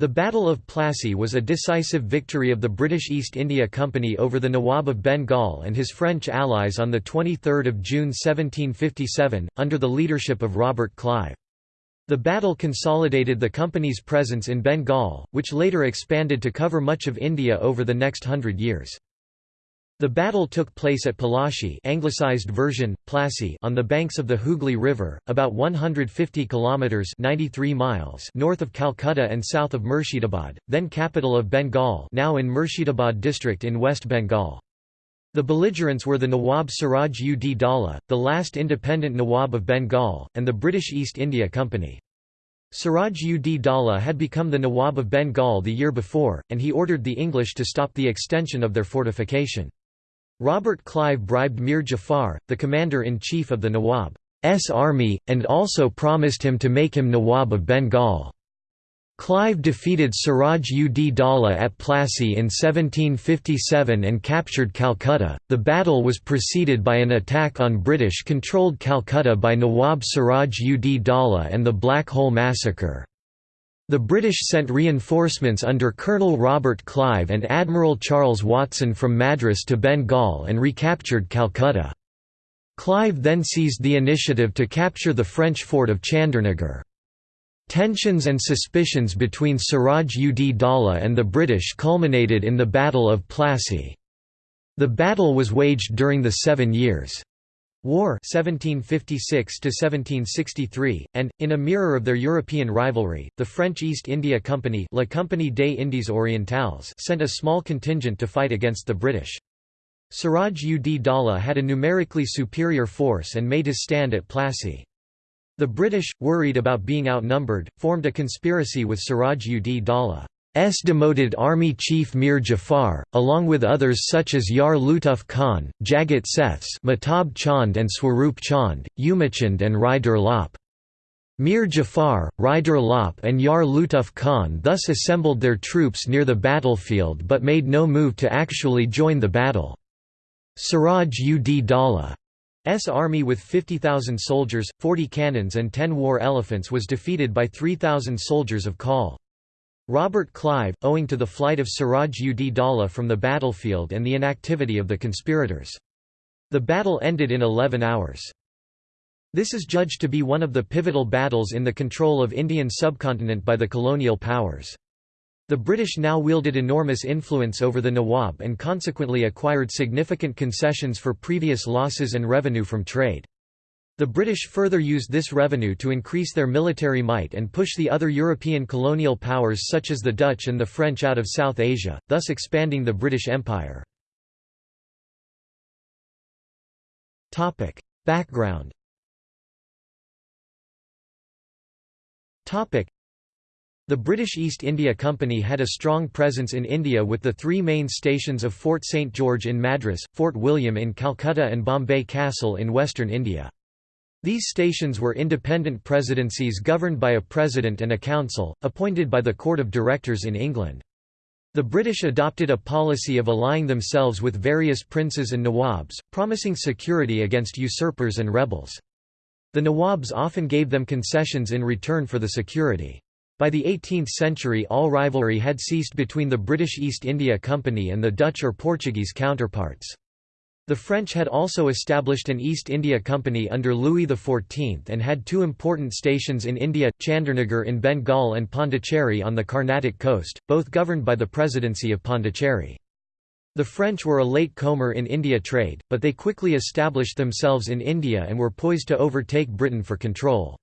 The Battle of Plassey was a decisive victory of the British East India Company over the Nawab of Bengal and his French allies on 23 June 1757, under the leadership of Robert Clive. The battle consolidated the company's presence in Bengal, which later expanded to cover much of India over the next hundred years. The battle took place at Palashi anglicized version, Plassey on the banks of the Hooghly River, about 150 kilometres 93 miles north of Calcutta and south of Murshidabad, then capital of Bengal now in Murshidabad district in West Bengal. The belligerents were the Nawab Siraj ud Daulah, the last independent Nawab of Bengal, and the British East India Company. Siraj ud Daulah had become the Nawab of Bengal the year before, and he ordered the English to stop the extension of their fortification. Robert Clive bribed Mir Jafar, the commander-in-chief of the Nawab's army, and also promised him to make him Nawab of Bengal. Clive defeated Siraj ud Daulah at Plassey in 1757 and captured Calcutta. The battle was preceded by an attack on British controlled Calcutta by Nawab Siraj ud Daulah and the Black Hole Massacre. The British sent reinforcements under Colonel Robert Clive and Admiral Charles Watson from Madras to Bengal and recaptured Calcutta. Clive then seized the initiative to capture the French fort of Chandernagore. Tensions and suspicions between Siraj ud Daulah and the British culminated in the Battle of Plassey. The battle was waged during the Seven Years' War 1756 and, in a mirror of their European rivalry, the French East India Company La Compagnie des Indes Orientales sent a small contingent to fight against the British. Siraj ud Daulah had a numerically superior force and made his stand at Plassey. The British, worried about being outnumbered, formed a conspiracy with Siraj ud Daulah. S demoted army chief Mir Jafar, along with others such as Yar Lutuf Khan, Jagat Seths Mehtab Chand and Swarup Chand, Umachand and Rai Durlabh. Mir Jafar, Rai Durlabh and Yar Lutuf Khan thus assembled their troops near the battlefield but made no move to actually join the battle. Siraj ud Daulah's army with 50,000 soldiers, 40 cannons and 10 war elephants was defeated by 3,000 soldiers of Kal. Robert Clive, owing to the flight of Siraj ud Daulah from the battlefield and the inactivity of the conspirators. The battle ended in 11 hours. This is judged to be one of the pivotal battles in the control of Indian subcontinent by the colonial powers. The British now wielded enormous influence over the Nawab and consequently acquired significant concessions for previous losses and revenue from trade. The British further used this revenue to increase their military might and push the other European colonial powers such as the Dutch and the French out of South Asia, thus expanding the British Empire. Background the British East India Company had a strong presence in India with the three main stations of Fort St George in Madras, Fort William in Calcutta and Bombay Castle in western India. These stations were independent presidencies governed by a president and a council, appointed by the Court of Directors in England. The British adopted a policy of allying themselves with various princes and nawabs, promising security against usurpers and rebels. The nawabs often gave them concessions in return for the security. By the 18th century all rivalry had ceased between the British East India Company and the Dutch or Portuguese counterparts. The French had also established an East India Company under Louis XIV and had two important stations in India, Chandernagore in Bengal and Pondicherry on the Carnatic coast, both governed by the Presidency of Pondicherry. The French were a late comer in India trade, but they quickly established themselves in India and were poised to overtake Britain for control.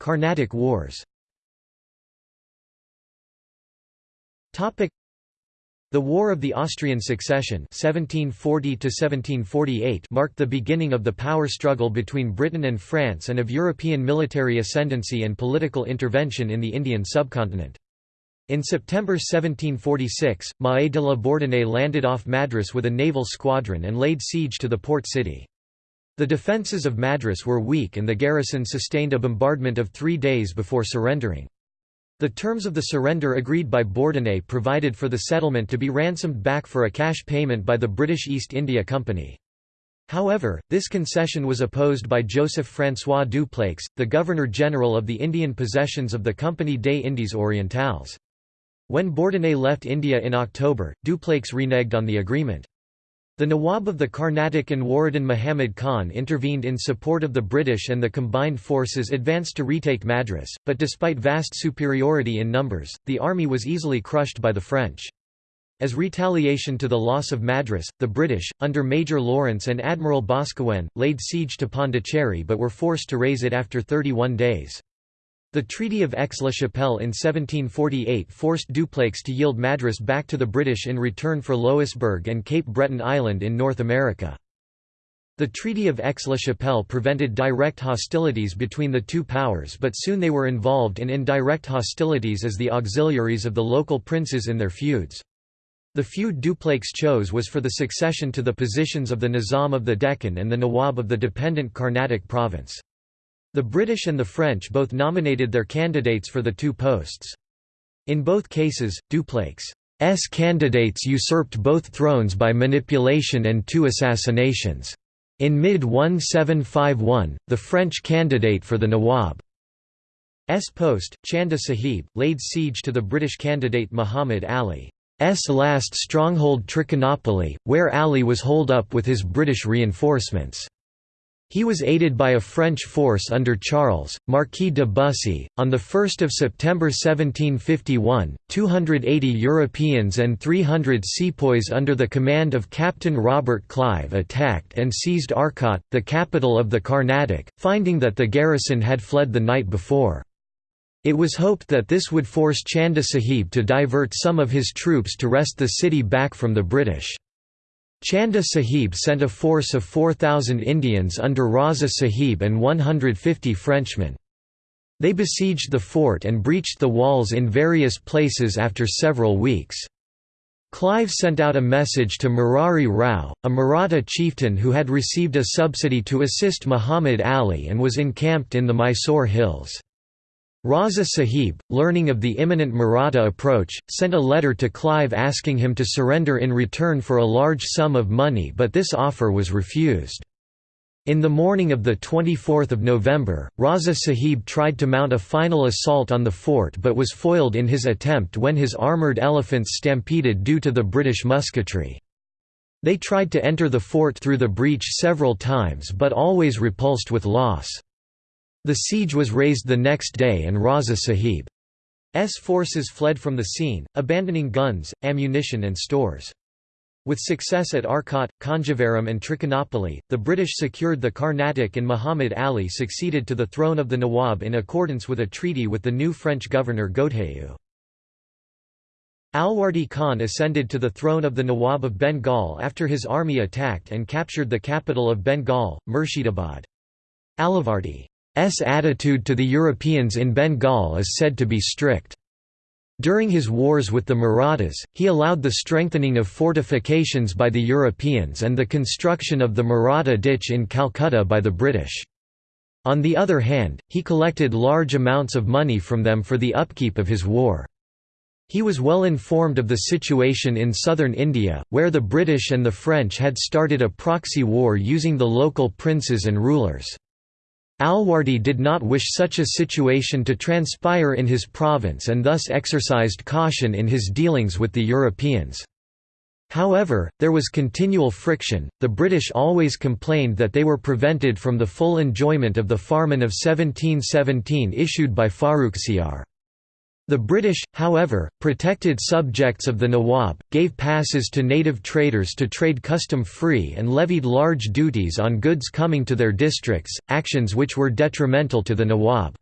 Carnatic Wars the War of the Austrian Succession 1740 marked the beginning of the power struggle between Britain and France and of European military ascendancy and political intervention in the Indian subcontinent. In September 1746, Mahé de la Bourdonnais landed off Madras with a naval squadron and laid siege to the port city. The defences of Madras were weak and the garrison sustained a bombardment of three days before surrendering. The terms of the surrender agreed by Bourdonnais provided for the settlement to be ransomed back for a cash payment by the British East India Company. However, this concession was opposed by Joseph François Dupleix, the Governor-General of the Indian possessions of the Compagnie des Indes Orientales. When Bourdonnais left India in October, Dupleix reneged on the agreement. The Nawab of the Carnatic Anwaruddin Muhammad Khan intervened in support of the British and the combined forces advanced to retake Madras, but despite vast superiority in numbers, the army was easily crushed by the French. As retaliation to the loss of Madras, the British, under Major Lawrence and Admiral Boscawen, laid siege to Pondicherry but were forced to raise it after 31 days. The Treaty of Aix-la-Chapelle in 1748 forced Dupleix to yield Madras back to the British in return for Louisbourg and Cape Breton Island in North America. The Treaty of Aix-la-Chapelle prevented direct hostilities between the two powers but soon they were involved in indirect hostilities as the auxiliaries of the local princes in their feuds. The feud Dupleix chose was for the succession to the positions of the Nizam of the Deccan and the Nawab of the dependent Carnatic province. The British and the French both nominated their candidates for the two posts. In both cases, Dupleix's candidates usurped both thrones by manipulation and two assassinations. In mid-1751, the French candidate for the Nawab's post, Chanda Sahib, laid siege to the British candidate Muhammad Ali. S last stronghold Trichinopoly, where Ali was holed up with his British reinforcements. He was aided by a French force under Charles, Marquis de Bussy. On 1 September 1751, 280 Europeans and 300 sepoys under the command of Captain Robert Clive attacked and seized Arcot, the capital of the Carnatic, finding that the garrison had fled the night before. It was hoped that this would force Chanda Sahib to divert some of his troops to wrest the city back from the British. Chanda Sahib sent a force of 4,000 Indians under Raza Sahib and 150 Frenchmen. They besieged the fort and breached the walls in various places after several weeks. Clive sent out a message to Murari Rao, a Maratha chieftain who had received a subsidy to assist Muhammad Ali and was encamped in the Mysore hills. Raza Sahib, learning of the imminent Maratha approach, sent a letter to Clive asking him to surrender in return for a large sum of money but this offer was refused. In the morning of 24 November, Raza Sahib tried to mount a final assault on the fort but was foiled in his attempt when his armoured elephants stampeded due to the British musketry. They tried to enter the fort through the breach several times but always repulsed with loss. The siege was raised the next day and Raza Sahib's forces fled from the scene, abandoning guns, ammunition and stores. With success at Arcot, Conjeveram and Trichinopoly, the British secured the Carnatic and Muhammad Ali succeeded to the throne of the Nawab in accordance with a treaty with the new French governor Godeheu. Alivardi Khan ascended to the throne of the Nawab of Bengal after his army attacked and captured the capital of Bengal, Murshidabad. Alivardi S attitude to the Europeans in Bengal is said to be strict. During his wars with the Marathas, he allowed the strengthening of fortifications by the Europeans and the construction of the Maratha ditch in Calcutta by the British. On the other hand, he collected large amounts of money from them for the upkeep of his war. He was well informed of the situation in southern India, where the British and the French had started a proxy war using the local princes and rulers. Alivardi did not wish such a situation to transpire in his province and thus exercised caution in his dealings with the Europeans. However, there was continual friction, the British always complained that they were prevented from the full enjoyment of the Farman of 1717 issued by Farrukhsiyar. The British, however, protected subjects of the Nawab, gave passes to native traders to trade custom-free and levied large duties on goods coming to their districts, actions which were detrimental to the Nawab's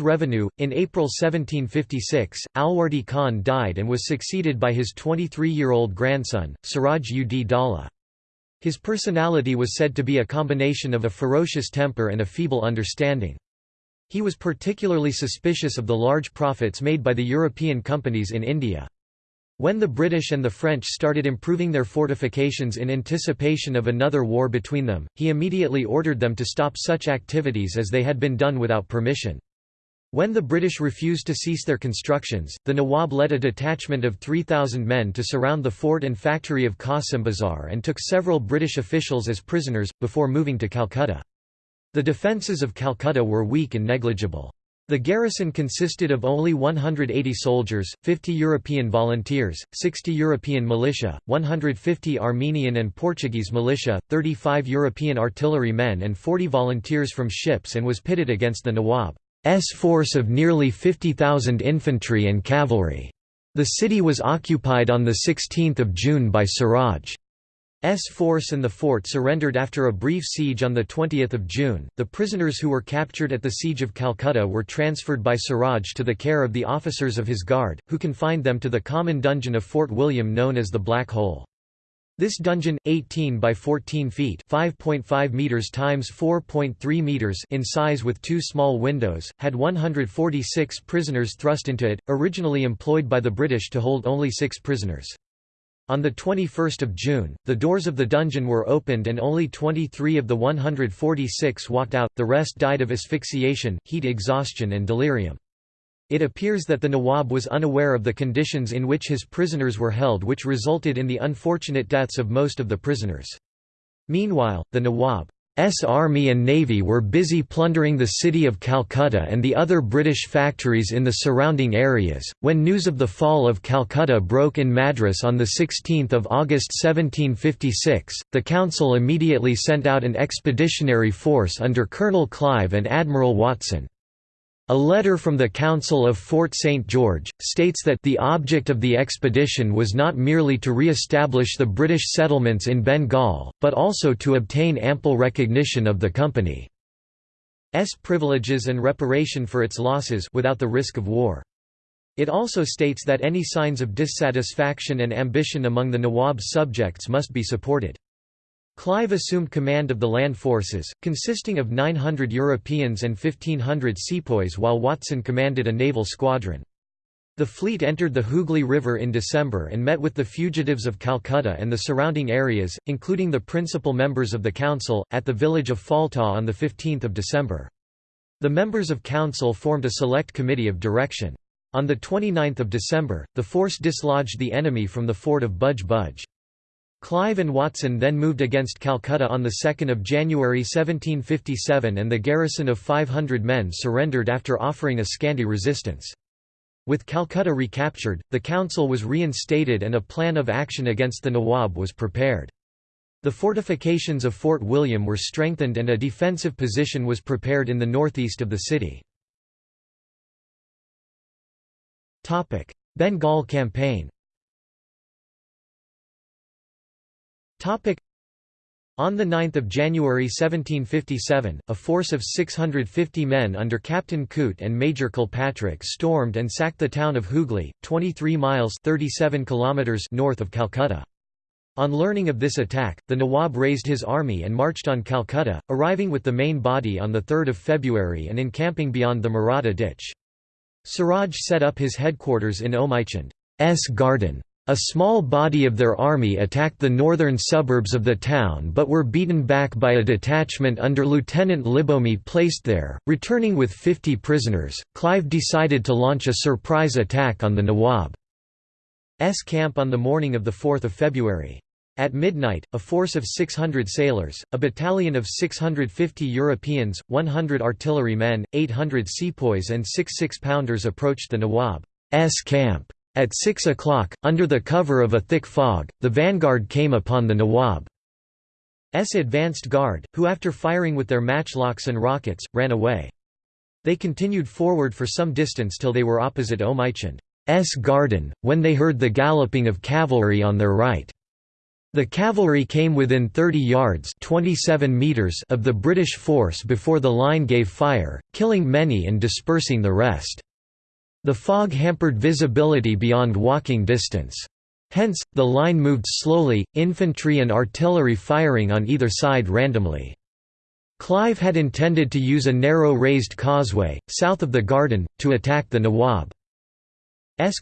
revenue. In April 1756, Alivardi Khan died and was succeeded by his 23-year-old grandson, Siraj ud Daulah. His personality was said to be a combination of a ferocious temper and a feeble understanding. He was particularly suspicious of the large profits made by the European companies in India. When the British and the French started improving their fortifications in anticipation of another war between them, he immediately ordered them to stop such activities as they had been done without permission. When the British refused to cease their constructions, the Nawab led a detachment of 3,000 men to surround the fort and factory of Qasim Bazar and took several British officials as prisoners, before moving to Calcutta. The defences of Calcutta were weak and negligible. The garrison consisted of only 180 soldiers, 50 European volunteers, 60 European militia, 150 Armenian and Portuguese militia, 35 European artillery men and 40 volunteers from ships and was pitted against the Nawab's force of nearly 50,000 infantry and cavalry. The city was occupied on 16 June by Siraj. S force and the fort surrendered after a brief siege on 20 June. The prisoners who were captured at the siege of Calcutta were transferred by Siraj to the care of the officers of his guard, who confined them to the common dungeon of Fort William known as the Black Hole. This dungeon, 18 by 14 feet (5.5 meters times 4.3 meters) in size with two small windows, had 146 prisoners thrust into it, originally employed by the British to hold only 6 prisoners. On 21 June, the doors of the dungeon were opened and only 23 of the 146 walked out, the rest died of asphyxiation, heat exhaustion and delirium. It appears that the Nawab was unaware of the conditions in which his prisoners were held which resulted in the unfortunate deaths of most of the prisoners. Meanwhile, the Nawab's army and navy were busy plundering the city of Calcutta and the other British factories in the surrounding areas. When news of the fall of Calcutta broke in Madras on 16 August 1756, the Council immediately sent out an expeditionary force under Colonel Clive and Admiral Watson. A letter from the Council of Fort St. George, states that the object of the expedition was not merely to re-establish the British settlements in Bengal, but also to obtain ample recognition of the Company's privileges and reparation for its losses without the risk of war. It also states that any signs of dissatisfaction and ambition among the Nawab's subjects must be supported. Clive assumed command of the land forces, consisting of 900 Europeans and 1,500 sepoys while Watson commanded a naval squadron. The fleet entered the Hooghly River in December and met with the fugitives of Calcutta and the surrounding areas, including the principal members of the council, at the village of Falta on 15 December. The members of council formed a select committee of direction. On 29 December, the force dislodged the enemy from the fort of Budge Budge. Clive and Watson then moved against Calcutta on 2 January 1757 and the garrison of 500 men surrendered after offering a scanty resistance. With Calcutta recaptured, the council was reinstated and a plan of action against the Nawab was prepared. The fortifications of Fort William were strengthened and a defensive position was prepared in the northeast of the city. Bengal campaign On 9 January 1757, a force of 650 men under Captain Coote and Major Kilpatrick stormed and sacked the town of Hooghly, 23 miles 37 kilometers north of Calcutta. On learning of this attack, the Nawab raised his army and marched on Calcutta, arriving with the main body on 3 February and encamping beyond the Maratha ditch. Siraj set up his headquarters in Omichand's garden. A small body of their army attacked the northern suburbs of the town but were beaten back by a detachment under Lieutenant Lebeaume placed there. Returning with 50 prisoners, Clive decided to launch a surprise attack on the Nawab's camp on the morning of 4 February. At midnight, a force of 600 sailors, a battalion of 650 Europeans, 100 artillerymen, 800 sepoys and six six-pounders approached the Nawab's camp. At six o'clock, under the cover of a thick fog, the vanguard came upon the Nawab's advanced guard, who after firing with their matchlocks and rockets, ran away. They continued forward for some distance till they were opposite Omichand's garden, when they heard the galloping of cavalry on their right. The cavalry came within 30 yards 27 meters of the British force before the line gave fire, killing many and dispersing the rest. The fog hampered visibility beyond walking distance. Hence, the line moved slowly, infantry and artillery firing on either side randomly. Clive had intended to use a narrow raised causeway, south of the garden, to attack the Nawab's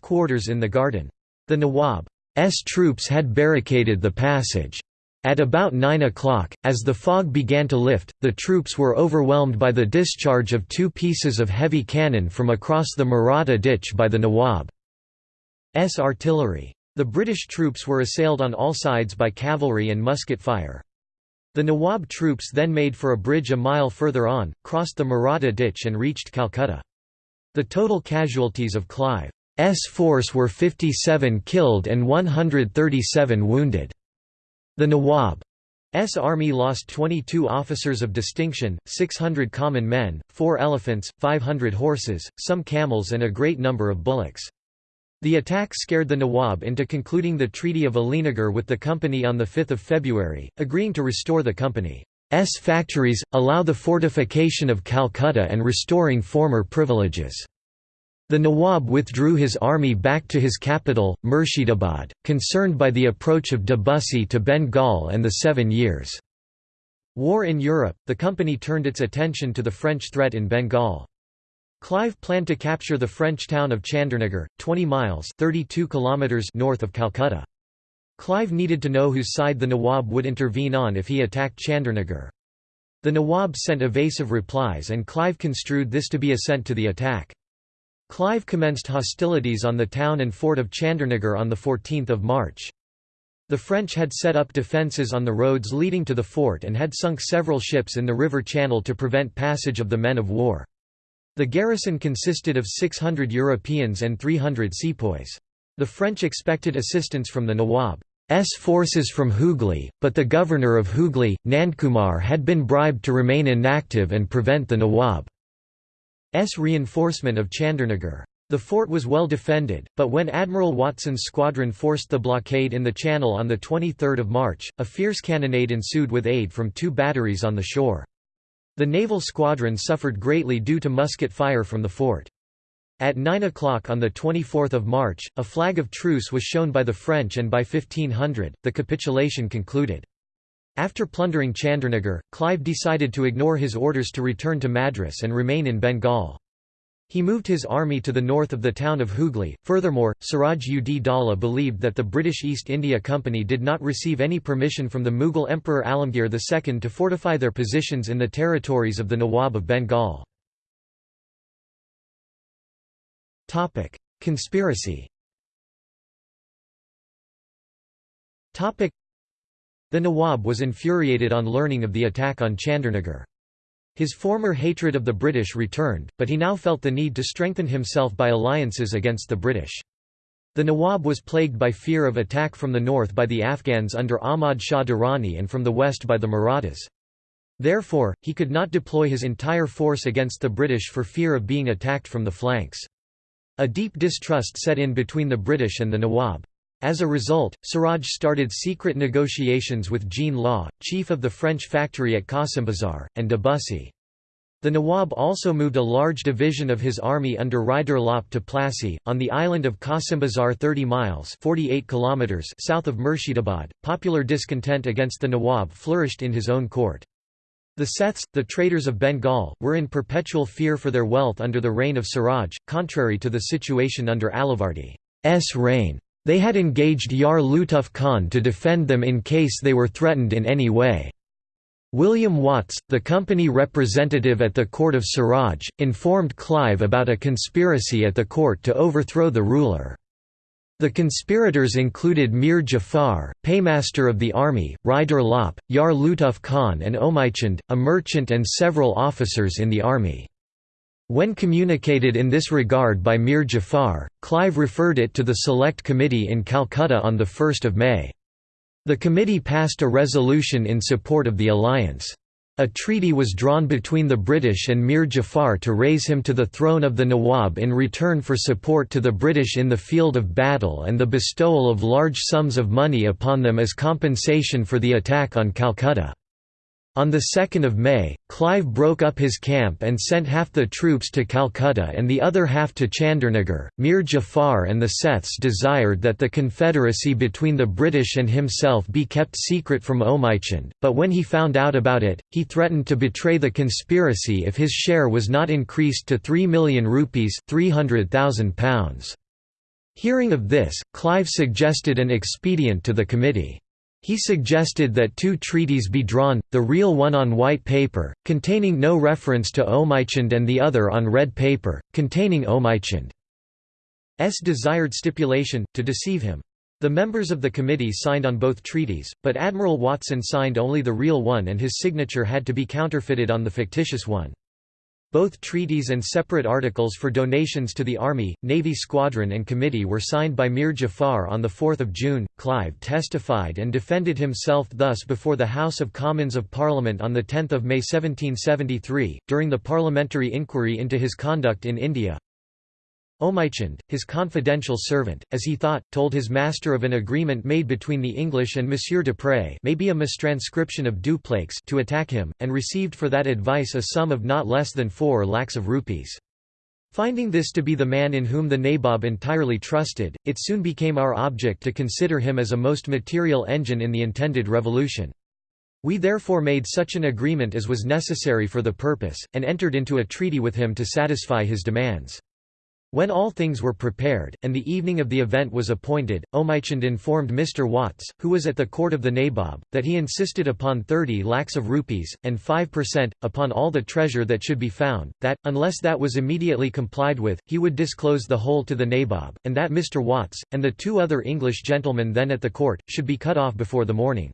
quarters in the garden. The Nawab's troops had barricaded the passage. At about 9 o'clock, as the fog began to lift, the troops were overwhelmed by the discharge of two pieces of heavy cannon from across the Maratha ditch by the Nawab's artillery. The British troops were assailed on all sides by cavalry and musket fire. The Nawab troops then made for a bridge a mile further on, crossed the Maratha ditch and reached Calcutta. The total casualties of Clive's force were 57 killed and 137 wounded. The Nawab's army lost 22 officers of distinction, 600 common men, 4 elephants, 500 horses, some camels and a great number of bullocks. The attack scared the Nawab into concluding the Treaty of Alinagar with the company on 5 February, agreeing to restore the company's factories, allow the fortification of Calcutta and restoring former privileges. The Nawab withdrew his army back to his capital, Murshidabad, concerned by the approach of de Bussy to Bengal and the Seven Years' War in Europe. The company turned its attention to the French threat in Bengal. Clive planned to capture the French town of Chandernagar, 20 miles 32 kilometers north of Calcutta. Clive needed to know whose side the Nawab would intervene on if he attacked Chandernagar. The Nawab sent evasive replies and Clive construed this to be assent to the attack. Clive commenced hostilities on the town and fort of Chandernagor on 14 March. The French had set up defences on the roads leading to the fort and had sunk several ships in the river channel to prevent passage of the men of war. The garrison consisted of 600 Europeans and 300 sepoys. The French expected assistance from the Nawab's forces from Hooghly, but the governor of Hooghly, Nandkumar had been bribed to remain inactive and prevent the Nawab. S reinforcement of Chandernagor. The fort was well defended, but when Admiral Watson's squadron forced the blockade in the channel on 23 March, a fierce cannonade ensued with aid from two batteries on the shore. The naval squadron suffered greatly due to musket fire from the fort. At 9 o'clock on 24 March, a flag of truce was shown by the French and by 1500, the capitulation concluded. After plundering Chandernagor, Clive decided to ignore his orders to return to Madras and remain in Bengal. He moved his army to the north of the town of Hooghly. Furthermore, Siraj ud Daulah believed that the British East India Company did not receive any permission from the Mughal Emperor Alamgir II to fortify their positions in the territories of the Nawab of Bengal. Conspiracy the Nawab was infuriated on learning of the attack on Chandernagor. His former hatred of the British returned, but he now felt the need to strengthen himself by alliances against the British. The Nawab was plagued by fear of attack from the north by the Afghans under Ahmad Shah Durrani and from the west by the Marathas. Therefore, he could not deploy his entire force against the British for fear of being attacked from the flanks. A deep distrust set in between the British and the Nawab. As a result, Siraj started secret negotiations with Jean Law, chief of the French factory at Qasimbazar, and de Bussy. The Nawab also moved a large division of his army under Rai Durlabh to Plassey, on the island of Qasimbazar 30 miles 48 kilometers south of Murshidabad. Popular discontent against the Nawab flourished in his own court. The Seths, the traders of Bengal, were in perpetual fear for their wealth under the reign of Siraj, contrary to the situation under Alivardi's reign. They had engaged Yar Lutuf Khan to defend them in case they were threatened in any way. William Watts, the company representative at the court of Siraj, informed Clive about a conspiracy at the court to overthrow the ruler. The conspirators included Mir Jafar, paymaster of the army, Rai Durlabh, Yar Lutuf Khan and Omaichand, a merchant and several officers in the army. When communicated in this regard by Mir Jafar, Clive referred it to the Select Committee in Calcutta on 1 May. The committee passed a resolution in support of the alliance. A treaty was drawn between the British and Mir Jafar to raise him to the throne of the Nawab in return for support to the British in the field of battle and the bestowal of large sums of money upon them as compensation for the attack on Calcutta. On 2 May, Clive broke up his camp and sent half the troops to Calcutta and the other half to Chandernagor. Mir Jafar and the Seths desired that the confederacy between the British and himself be kept secret from Omaichand, but when he found out about it, he threatened to betray the conspiracy if his share was not increased to 3 million rupees £300,000. Hearing of this, Clive suggested an expedient to the committee. He suggested that two treaties be drawn, the real one on white paper, containing no reference to Omichund and the other on red paper, containing Omichund's desired stipulation, to deceive him. The members of the committee signed on both treaties, but Admiral Watson signed only the real one and his signature had to be counterfeited on the fictitious one. Both treaties and separate articles for donations to the Army, Navy Squadron and Committee were signed by Mir Jafar on 4 June. Clive testified and defended himself thus before the House of Commons of Parliament on 10 May 1773, during the parliamentary inquiry into his conduct in India. Omichund, his confidential servant, as he thought, told his master of an agreement made between the English and Monsieur de Pré may be a mistranscription of Dupleix to attack him, and received for that advice a sum of not less than four lakhs of rupees. Finding this to be the man in whom the Nabob entirely trusted, it soon became our object to consider him as a most material engine in the intended revolution. We therefore made such an agreement as was necessary for the purpose, and entered into a treaty with him to satisfy his demands. When all things were prepared, and the evening of the event was appointed, Omichund informed Mr. Watts, who was at the court of the Nabob, that he insisted upon 30 lakhs of rupees, and 5%, upon all the treasure that should be found, that, unless that was immediately complied with, he would disclose the whole to the Nabob, and that Mr. Watts, and the two other English gentlemen then at the court, should be cut off before the morning.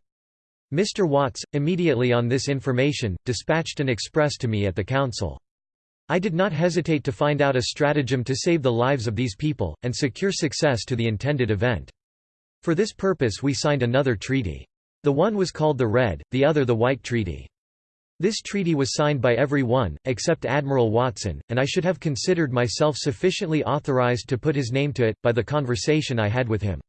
Mr. Watts, immediately on this information, dispatched an express to me at the council. I did not hesitate to find out a stratagem to save the lives of these people, and secure success to the intended event. For this purpose we signed another treaty. The one was called the Red, the other the White Treaty. This treaty was signed by every one, except Admiral Watson, and I should have considered myself sufficiently authorized to put his name to it, by the conversation I had with him.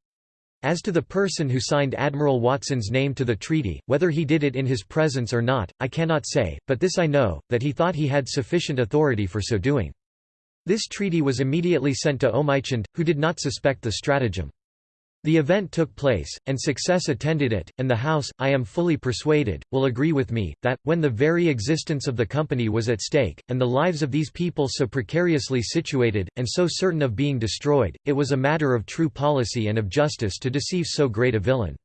As to the person who signed Admiral Watson's name to the treaty, whether he did it in his presence or not, I cannot say, but this I know, that he thought he had sufficient authority for so doing. This treaty was immediately sent to Omichund, who did not suspect the stratagem. The event took place, and success attended it, and the House, I am fully persuaded, will agree with me, that, when the very existence of the company was at stake, and the lives of these people so precariously situated, and so certain of being destroyed, it was a matter of true policy and of justice to deceive so great a villain.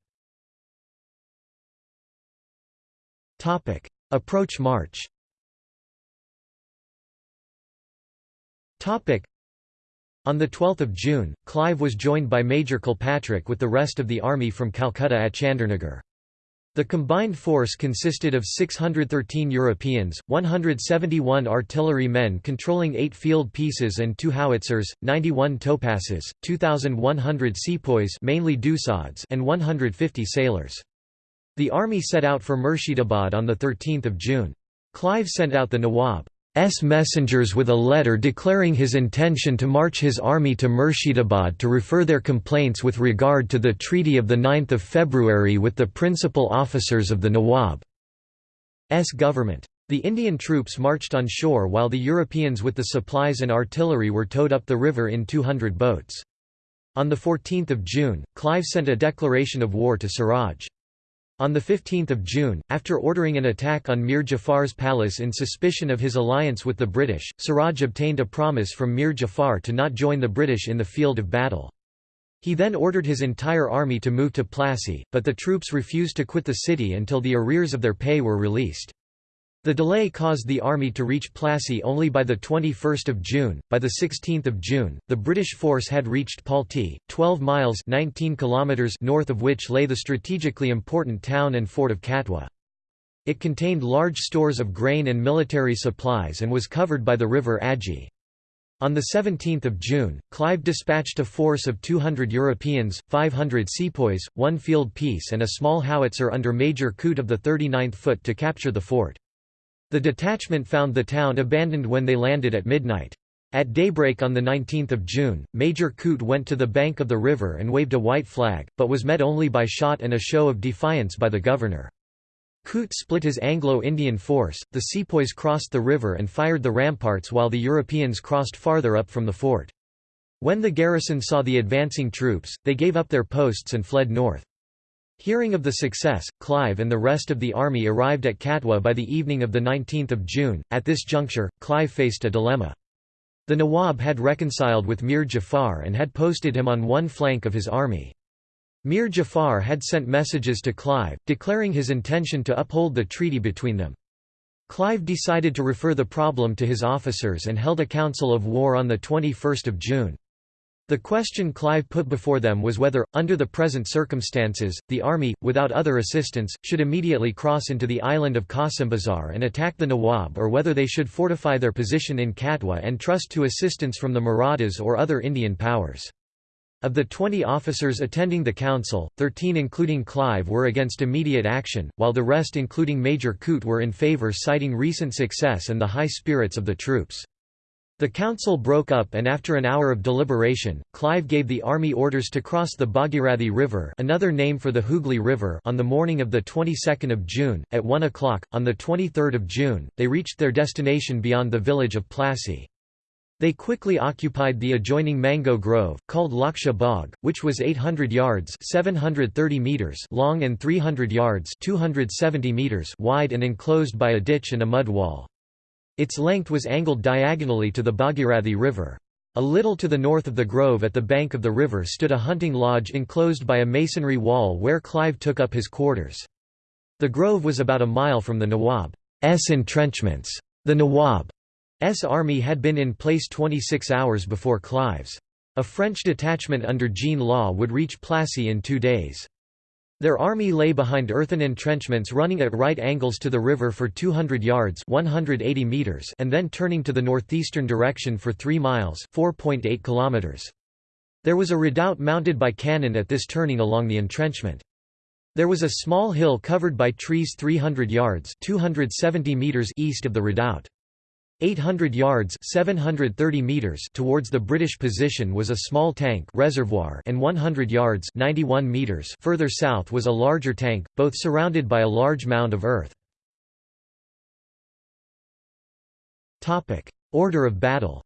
Approach March on 12 June, Clive was joined by Major Kilpatrick with the rest of the army from Calcutta at Chandernagore. The combined force consisted of 613 Europeans, 171 artillery men controlling 8 field pieces and 2 howitzers, 91 topasses, 2,100 sepoys mainly and 150 sailors. The army set out for Murshidabad on 13 June. Clive sent out the Nawab S messengers with a letter declaring his intention to march his army to Murshidabad to refer their complaints with regard to the treaty of 9 February with the principal officers of the Nawab's government. The Indian troops marched on shore while the Europeans with the supplies and artillery were towed up the river in 200 boats. On 14 June, Clive sent a declaration of war to Siraj. On 15 June, after ordering an attack on Mir Jafar's palace in suspicion of his alliance with the British, Siraj obtained a promise from Mir Jafar to not join the British in the field of battle. He then ordered his entire army to move to Plassey, but the troops refused to quit the city until the arrears of their pay were released. The delay caused the army to reach Plassey only by 21 June. By 16 June, the British force had reached Palti, 12 miles 19 kilometers north of which lay the strategically important town and fort of Katwa. It contained large stores of grain and military supplies and was covered by the river Aji. On 17 June, Clive dispatched a force of 200 Europeans, 500 sepoys, one field piece and a small howitzer under Major Coote of the 39th Foot to capture the fort. The detachment found the town abandoned when they landed at midnight. At daybreak on 19 June, Major Coote went to the bank of the river and waved a white flag, but was met only by shot and a show of defiance by the governor. Coote split his Anglo-Indian force, the sepoys crossed the river and fired the ramparts while the Europeans crossed farther up from the fort. When the garrison saw the advancing troops, they gave up their posts and fled north. Hearing of the success, Clive and the rest of the army arrived at Katwa by the evening of 19 June. At this juncture, Clive faced a dilemma. The Nawab had reconciled with Mir Jafar and had posted him on one flank of his army. Mir Jafar had sent messages to Clive, declaring his intention to uphold the treaty between them. Clive decided to refer the problem to his officers and held a council of war on 21 June. The question Clive put before them was whether, under the present circumstances, the army, without other assistance, should immediately cross into the island of Bazar and attack the Nawab or whether they should fortify their position in Katwa and trust to assistance from the Marathas or other Indian powers. Of the 20 officers attending the council, 13 including Clive were against immediate action, while the rest including Major Coote were in favour citing recent success and the high spirits of the troops. The council broke up and after an hour of deliberation, Clive gave the army orders to cross the Bhagirathi River another name for the Hooghly River on the morning of the 22nd of June, at 1 o'clock. On the 23rd of June, they reached their destination beyond the village of Plassey. They quickly occupied the adjoining mango grove, called Laksha Bagh, which was 800 yards 730 meters long and 300 yards 270 meters wide and enclosed by a ditch and a mud wall. Its length was angled diagonally to the Bhagirathi River. A little to the north of the grove at the bank of the river stood a hunting lodge enclosed by a masonry wall where Clive took up his quarters. The grove was about a mile from the Nawab's entrenchments. The Nawab's army had been in place 26 hours before Clive's. A French detachment under Jean Law would reach Plassey in two days. Their army lay behind earthen entrenchments running at right angles to the river for 200 yards 180 meters and then turning to the northeastern direction for 3 miles 4.8 kilometers. There was a redoubt mounted by cannon at this turning along the entrenchment. There was a small hill covered by trees 300 yards 270 meters east of the redoubt. 800 yards 730 meters towards the British position was a small tank reservoir and 100 yards 91 meters further south was a larger tank, both surrounded by a large mound of earth. Order of battle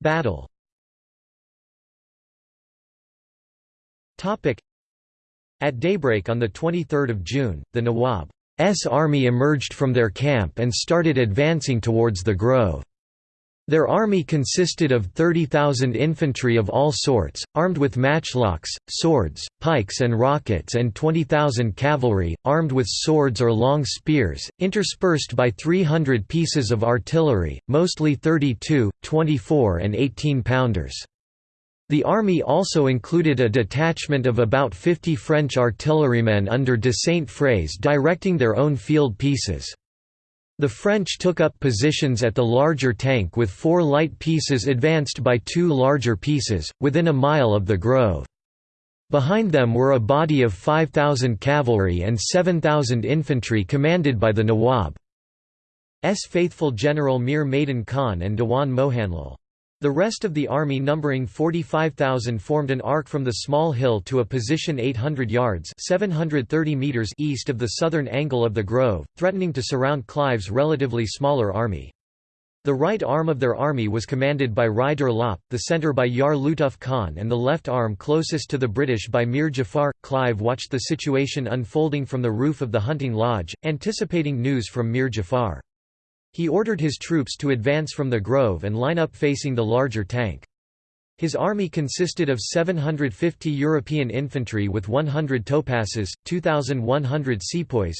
Battle at daybreak on 23 June, the Nawab's army emerged from their camp and started advancing towards the grove. Their army consisted of 30,000 infantry of all sorts, armed with matchlocks, swords, pikes and rockets and 20,000 cavalry, armed with swords or long spears, interspersed by 300 pieces of artillery, mostly 32, 24 and 18-pounders. The army also included a detachment of about 50 French artillerymen under de Saint-Frères directing their own field pieces. The French took up positions at the larger tank with four light pieces advanced by two larger pieces, within a mile of the grove. Behind them were a body of 5,000 cavalry and 7,000 infantry commanded by the Nawab's faithful general Mir Maidan Khan and Dewan Mohanlal. The rest of the army numbering 45,000 formed an arc from the small hill to a position 800 yards 730 meters east of the southern angle of the grove, threatening to surround Clive's relatively smaller army. The right arm of their army was commanded by Rai Durlabh, the centre by Yar Lutuf Khan and the left arm closest to the British by Mir Jafar. Clive watched the situation unfolding from the roof of the hunting lodge, anticipating news from Mir Jafar. He ordered his troops to advance from the grove and line up facing the larger tank. His army consisted of 750 European infantry with 100 topasses, 2,100 sepoys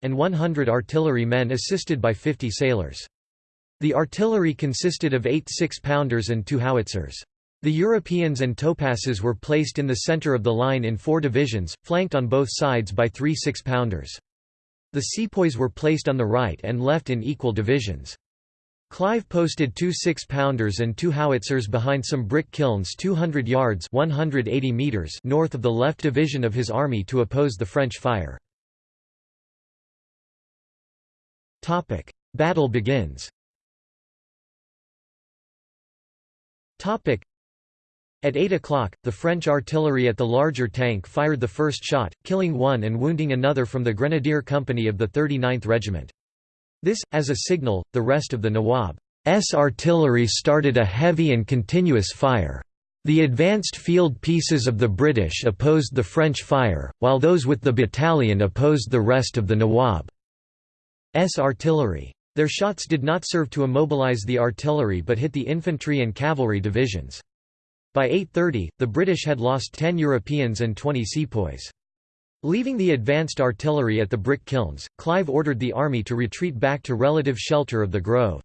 and 100 artillery men assisted by 50 sailors. The artillery consisted of eight six-pounders and two howitzers. The Europeans and topasses were placed in the center of the line in four divisions, flanked on both sides by three six-pounders. The sepoys were placed on the right and left in equal divisions. Clive posted two six-pounders and two howitzers behind some brick kilns 200 yards 180 meters north of the left division of his army to oppose the French fire. Battle begins at 8 o'clock, the French artillery at the larger tank fired the first shot, killing one and wounding another from the Grenadier Company of the 39th Regiment. This, as a signal, the rest of the Nawab's artillery started a heavy and continuous fire. The advanced field pieces of the British opposed the French fire, while those with the battalion opposed the rest of the Nawab's artillery. Their shots did not serve to immobilize the artillery but hit the infantry and cavalry divisions. By 8.30, the British had lost 10 Europeans and 20 sepoys. Leaving the advanced artillery at the brick kilns, Clive ordered the army to retreat back to relative shelter of the Grove.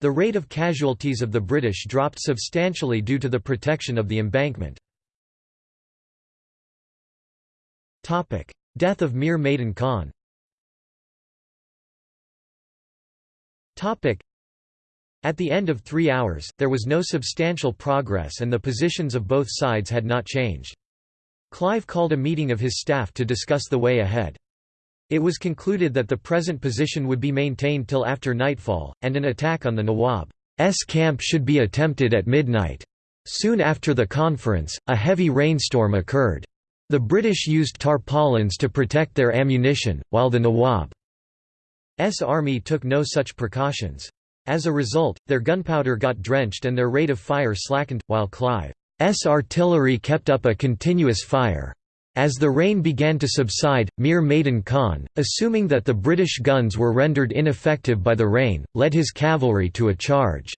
The rate of casualties of the British dropped substantially due to the protection of the embankment. Death of Mir Maidan Khan At the end of three hours, there was no substantial progress and the positions of both sides had not changed. Clive called a meeting of his staff to discuss the way ahead. It was concluded that the present position would be maintained till after nightfall, and an attack on the Nawab's camp should be attempted at midnight. Soon after the conference, a heavy rainstorm occurred. The British used tarpaulins to protect their ammunition, while the Nawab's army took no such precautions. As a result, their gunpowder got drenched and their rate of fire slackened, while Clive's artillery kept up a continuous fire. As the rain began to subside, Mir Maidan Khan, assuming that the British guns were rendered ineffective by the rain, led his cavalry to a charge.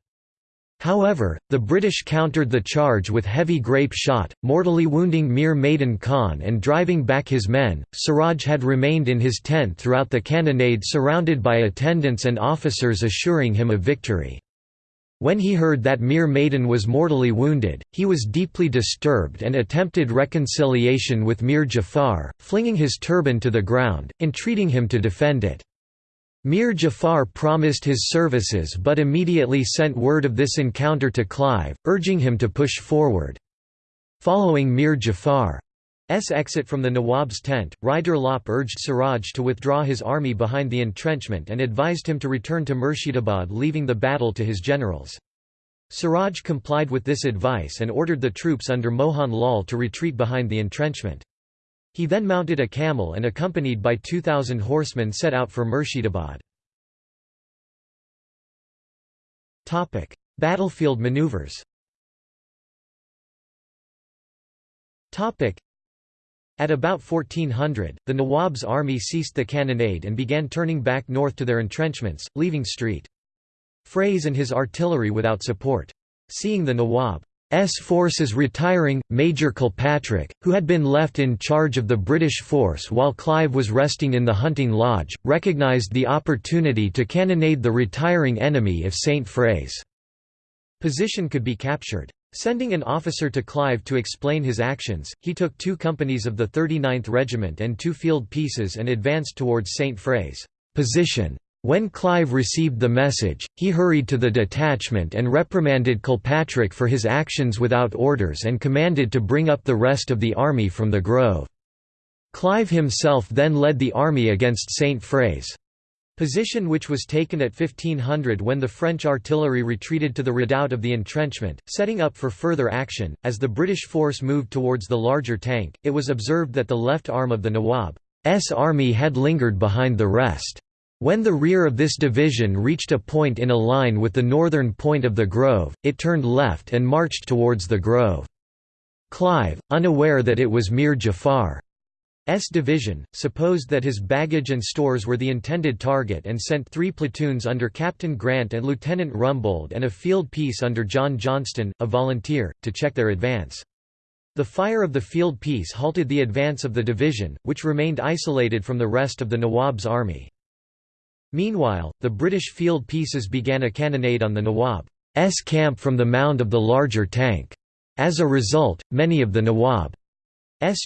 However, the British countered the charge with heavy grape shot, mortally wounding Mir Maidan Khan and driving back his men. Siraj had remained in his tent throughout the cannonade surrounded by attendants and officers assuring him of victory. When he heard that Mir Maidan was mortally wounded, he was deeply disturbed and attempted reconciliation with Mir Jafar, flinging his turban to the ground, entreating him to defend it. Mir Jafar promised his services but immediately sent word of this encounter to Clive, urging him to push forward. Following Mir Jafar's exit from the Nawab's tent, Rai Durlabh urged Siraj to withdraw his army behind the entrenchment and advised him to return to Murshidabad leaving the battle to his generals. Siraj complied with this advice and ordered the troops under Mohan Lal to retreat behind the entrenchment. He then mounted a camel and accompanied by 2,000 horsemen set out for Murshidabad. Battlefield maneuvers At about 1400, the Nawab's army ceased the cannonade and began turning back north to their entrenchments, leaving St. Fraise and his artillery without support. Seeing the Nawab S forces retiring, Major Kilpatrick, who had been left in charge of the British force while Clive was resting in the hunting lodge, recognised the opportunity to cannonade the retiring enemy if St. Fraise's position could be captured. Sending an officer to Clive to explain his actions, he took two companies of the 39th Regiment and two field pieces and advanced towards St. Fraise's position. When Clive received the message, he hurried to the detachment and reprimanded Kilpatrick for his actions without orders and commanded to bring up the rest of the army from the grove. Clive himself then led the army against St. Fraise's position which was taken at 1500 when the French artillery retreated to the redoubt of the entrenchment, setting up for further action. As the British force moved towards the larger tank, it was observed that the left arm of the Nawab's army had lingered behind the rest. When the rear of this division reached a point in a line with the northern point of the grove, it turned left and marched towards the grove. Clive, unaware that it was Mir Jafar's division, supposed that his baggage and stores were the intended target and sent three platoons under Captain Grant and Lieutenant Rumbold and a field piece under John Johnston, a volunteer, to check their advance. The fire of the field piece halted the advance of the division, which remained isolated from the rest of the Nawab's army. Meanwhile, the British field pieces began a cannonade on the Nawab's camp from the mound of the larger tank. As a result, many of the Nawab's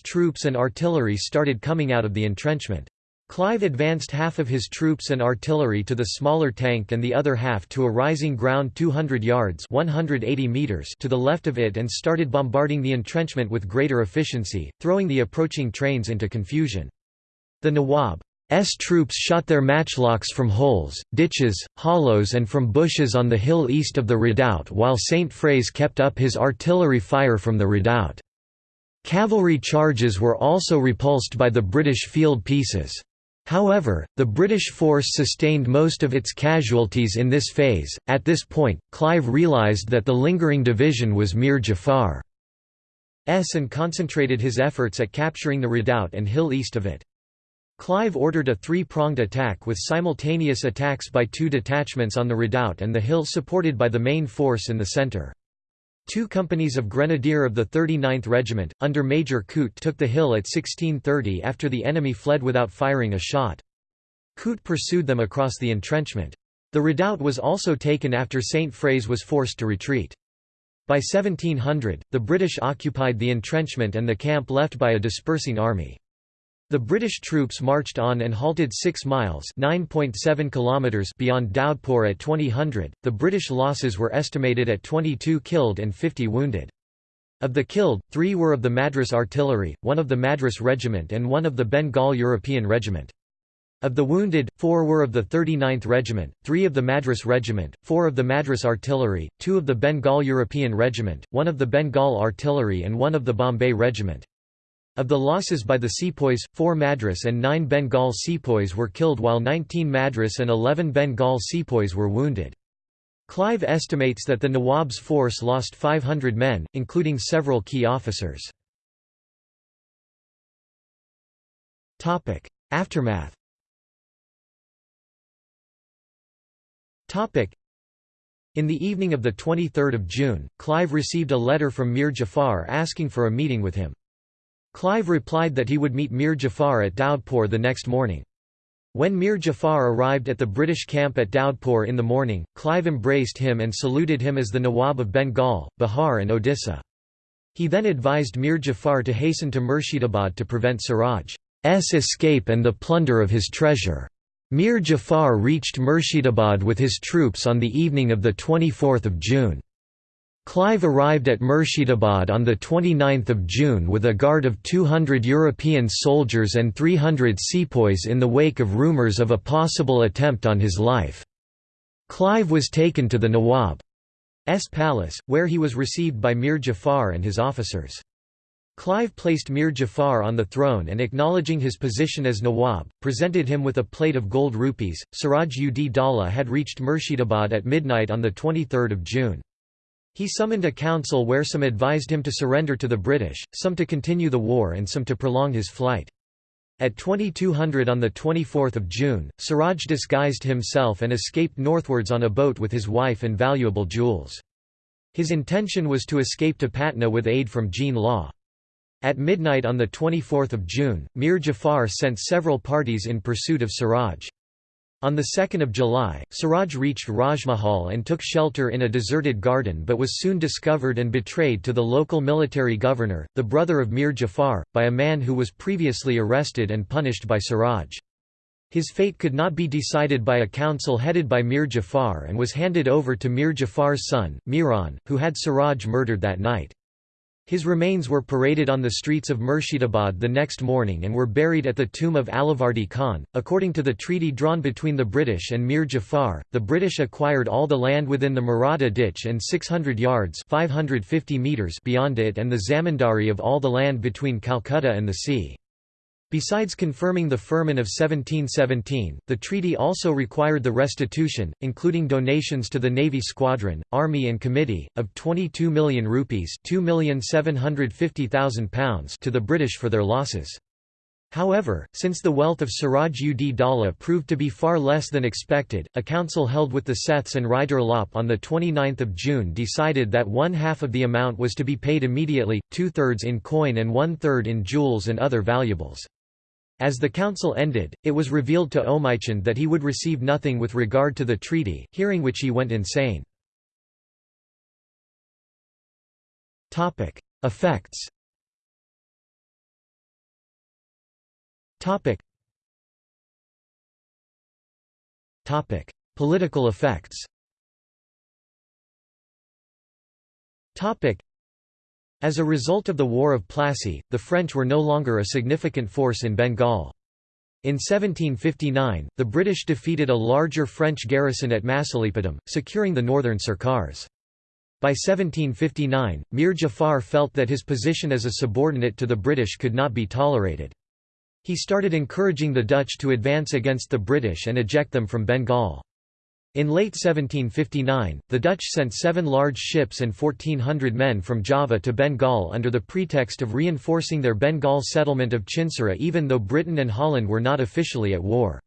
troops and artillery started coming out of the entrenchment. Clive advanced half of his troops and artillery to the smaller tank and the other half to a rising ground 200 yards 180 meters to the left of it and started bombarding the entrenchment with greater efficiency, throwing the approaching trains into confusion. The Nawab S troops shot their matchlocks from holes, ditches, hollows and from bushes on the hill east of the redoubt while St. Fraise kept up his artillery fire from the redoubt. Cavalry charges were also repulsed by the British field pieces. However, the British force sustained most of its casualties in this phase. At this point, Clive realised that the lingering division was Mir Jafar's and concentrated his efforts at capturing the redoubt and hill east of it. Clive ordered a three-pronged attack with simultaneous attacks by two detachments on the redoubt and the hill supported by the main force in the centre. Two companies of Grenadier of the 39th Regiment, under Major Coote took the hill at 1630 after the enemy fled without firing a shot. Coote pursued them across the entrenchment. The redoubt was also taken after St. Fraise was forced to retreat. By 1700, the British occupied the entrenchment and the camp left by a dispersing army. The British troops marched on and halted 6 miles (9.7 kilometers) beyond Daudpur at 2000. The British losses were estimated at 22 killed and 50 wounded. Of the killed, 3 were of the Madras Artillery, 1 of the Madras Regiment and 1 of the Bengal European Regiment. Of the wounded, 4 were of the 39th Regiment, 3 of the Madras Regiment, 4 of the Madras Artillery, 2 of the Bengal European Regiment, 1 of the Bengal Artillery and 1 of the Bombay Regiment. Of the losses by the sepoys, 4 Madras and 9 Bengal sepoys were killed while 19 Madras and 11 Bengal sepoys were wounded. Clive estimates that the Nawab's force lost 500 men, including several key officers. Aftermath In the evening of 23 June, Clive received a letter from Mir Jafar asking for a meeting with him. Clive replied that he would meet Mir Jafar at Daudpur the next morning. When Mir Jafar arrived at the British camp at Daudpur in the morning, Clive embraced him and saluted him as the Nawab of Bengal, Bihar and Odisha. He then advised Mir Jafar to hasten to Murshidabad to prevent Siraj's escape and the plunder of his treasure. Mir Jafar reached Murshidabad with his troops on the evening of 24 June. Clive arrived at Murshidabad on 29 June with a guard of 200 European soldiers and 300 sepoys in the wake of rumours of a possible attempt on his life. Clive was taken to the Nawab's palace, where he was received by Mir Jafar and his officers. Clive placed Mir Jafar on the throne and acknowledging his position as Nawab, presented him with a plate of gold rupees. Siraj ud Daulah had reached Murshidabad at midnight on 23 June. He summoned a council where some advised him to surrender to the British, some to continue the war and some to prolong his flight. At 2200 on 24 June, Siraj disguised himself and escaped northwards on a boat with his wife and valuable jewels. His intention was to escape to Patna with aid from Jean Law. At midnight on 24 June, Mir Jafar sent several parties in pursuit of Siraj. On 2 July, Siraj reached Rajmahal and took shelter in a deserted garden but was soon discovered and betrayed to the local military governor, the brother of Mir Jafar, by a man who was previously arrested and punished by Siraj. His fate could not be decided by a council headed by Mir Jafar and was handed over to Mir Jafar's son, Miran, who had Siraj murdered that night. His remains were paraded on the streets of Murshidabad the next morning and were buried at the tomb of Alivardi Khan. According to the treaty drawn between the British and Mir Jafar, the British acquired all the land within the Maratha ditch and 600 yards 550 meters beyond it and the zamindari of all the land between Calcutta and the sea. Besides confirming the firman of 1717, the treaty also required the restitution, including donations to the Navy Squadron, Army and Committee, of 22 million rupees £2,750,000 to the British for their losses. However, since the wealth of Siraj ud Daulah proved to be far less than expected, a council held with the Seths and Rai Durlabh on 29 June decided that one half of the amount was to be paid immediately, two-thirds in coin and one-third in jewels and other valuables. As the council ended, it was revealed to Omaichand that he would receive nothing with regard to the treaty, hearing which he went insane. Effects Political effects as a result of the War of Plassey, the French were no longer a significant force in Bengal. In 1759, the British defeated a larger French garrison at Masulipatam, securing the northern Sirkars. By 1759, Mir Jafar felt that his position as a subordinate to the British could not be tolerated. He started encouraging the Dutch to advance against the British and eject them from Bengal. In late 1759, the Dutch sent seven large ships and 1,400 men from Java to Bengal under the pretext of reinforcing their Bengal settlement of Chinsura even though Britain and Holland were not officially at war.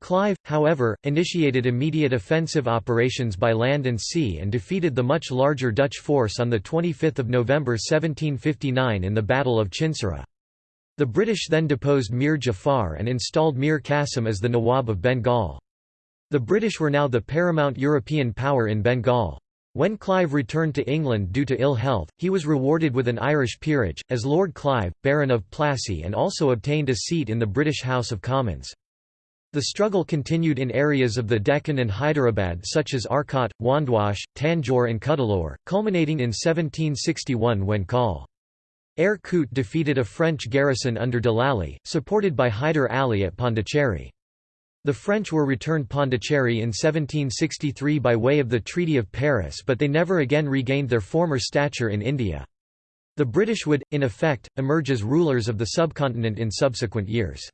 Clive, however, initiated immediate offensive operations by land and sea and defeated the much larger Dutch force on 25 November 1759 in the Battle of Chinsura. The British then deposed Mir Jafar and installed Mir Qasim as the Nawab of Bengal. The British were now the paramount European power in Bengal. When Clive returned to England due to ill health, he was rewarded with an Irish peerage, as Lord Clive, Baron of Plassey and also obtained a seat in the British House of Commons. The struggle continued in areas of the Deccan and Hyderabad such as Arcot, Wandiwash, Tanjore and Cuddalore, culminating in 1761 when Col. Eyre Coote defeated a French garrison under de Lally, supported by Hyder Ali at Pondicherry. The French were returned Pondicherry in 1763 by way of the Treaty of Paris but they never again regained their former stature in India. The British would, in effect, emerge as rulers of the subcontinent in subsequent years.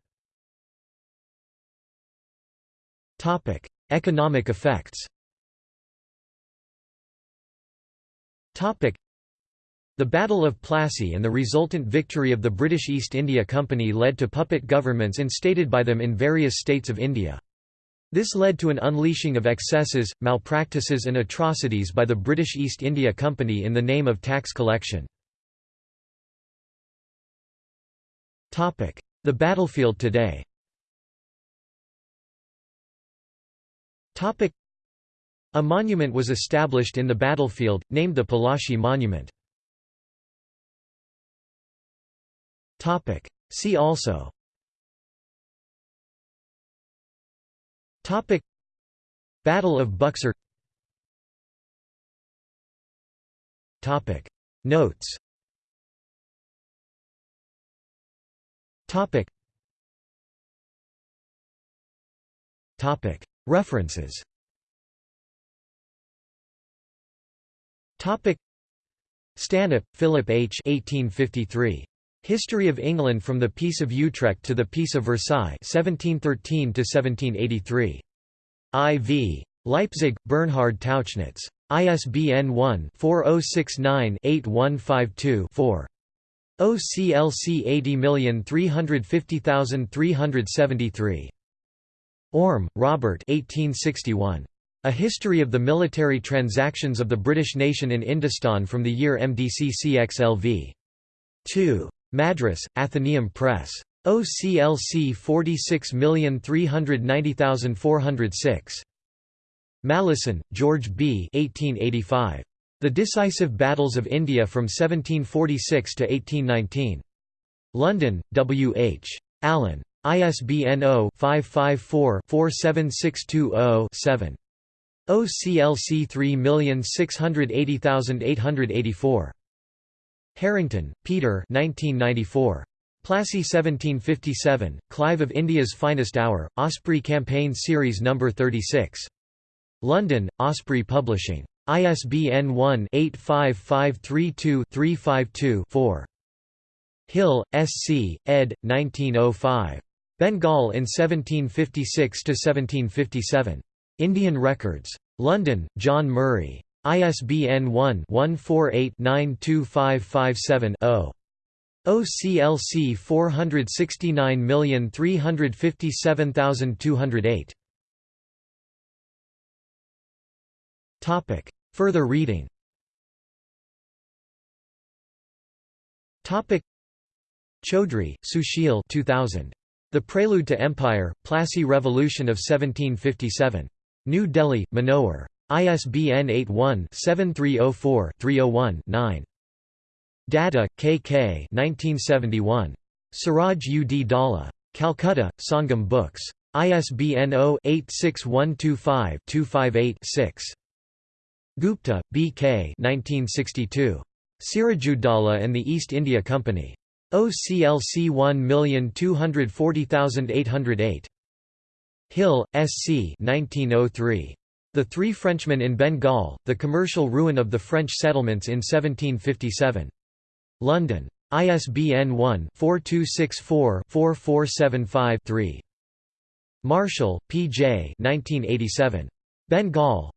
Economic effects the Battle of Plassey and the resultant victory of the British East India Company led to puppet governments instated by them in various states of India. This led to an unleashing of excesses, malpractices and atrocities by the British East India Company in the name of tax collection. The battlefield today A monument was established in the battlefield, named the Palashi Monument. Topic. See also. Topic. Battle of Buxar. Topic. Notes. Topic. Topic. References. Topic. Stanhope, Philip H. 1853. History of England from the Peace of Utrecht to the Peace of Versailles 1713 to 1783. IV. Leipzig, Bernhard Tauchnitz. ISBN 1-4069-8152-4. OCLC 80350373. Orme, Robert 1861. A History of the Military Transactions of the British Nation in Indostan from the year MDCCXLV. 2. Madras, Athenaeum Press. OCLC 46390406. Malleson, George B. 1885. The Decisive Battles of India from 1746 to 1819. London, W. H. Allen. ISBN 0-554-47620-7. OCLC 3680884. Harrington, Peter 1994. Plassey 1757, Clive of India's Finest Hour, Osprey Campaign Series No. 36. London, Osprey Publishing. ISBN 1-85532-352-4. Hill, S. C., ed. 1905. Bengal in 1756–1757. Indian Records. London, John Murray. ISBN 1-148-92557-0. OCLC 469357208. Topic. Further reading Topic. Chaudhry, Sushil 2000. The Prelude to Empire, Plassey Revolution of 1757. New Delhi, Manohar. ISBN 81-7304-301-9. Datta, K. K. 1971. Siraj ud Daulah. Calcutta, Sangam Books. ISBN 0-86125-258-6. Gupta, B. K. 1962. Sirajuddaulah and the East India Company. OCLC 1240808. Hill, S. C. 1903. The Three Frenchmen in Bengal, The Commercial Ruin of the French Settlements in 1757. London. ISBN 1-4264-4475-3. Marshall, P. J. 1987. Bengal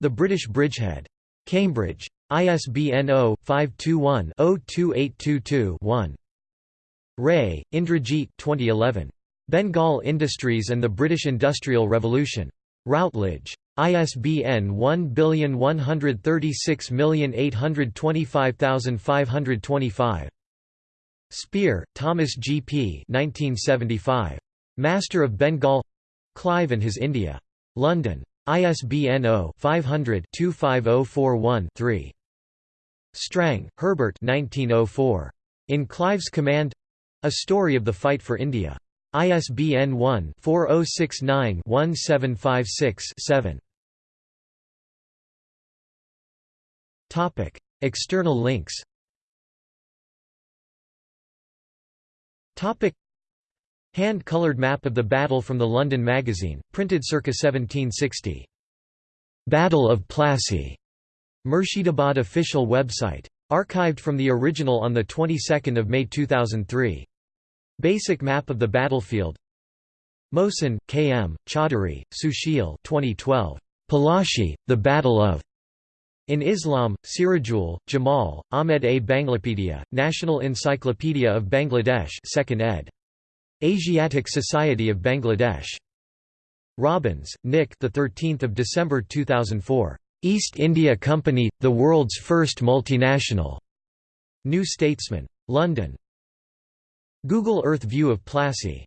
The British Bridgehead. Cambridge. ISBN 0-521-02822-1. Ray, Indrajit 2011. Bengal Industries and the British Industrial Revolution. Routledge. ISBN 1136825525. Spear, Thomas G. P. 1975. Master of Bengal Clive and His India. London. ISBN 0-500-25041-3. Strang, Herbert 1904. In Clive's Command A Story of the Fight for India. ISBN 1-4069-1756-7. External links Topic: Hand-colored map of the battle from the London Magazine, printed circa 1760. Battle of Plassey. Murshidabad official website. Archived from the original on the 22nd of May 2003. Basic map of the battlefield. Mohsen, K. M., Chaudhary, Sushil 2012. Palashi, The Battle of in Islam, Sirajul, Jamal, Ahmed A. Banglapedia, National Encyclopedia of Bangladesh 2nd ed. Asiatic Society of Bangladesh. Robbins, Nick the 13th of December 2004. East India Company, the world's first multinational. New Statesman. London. Google Earth view of Plassey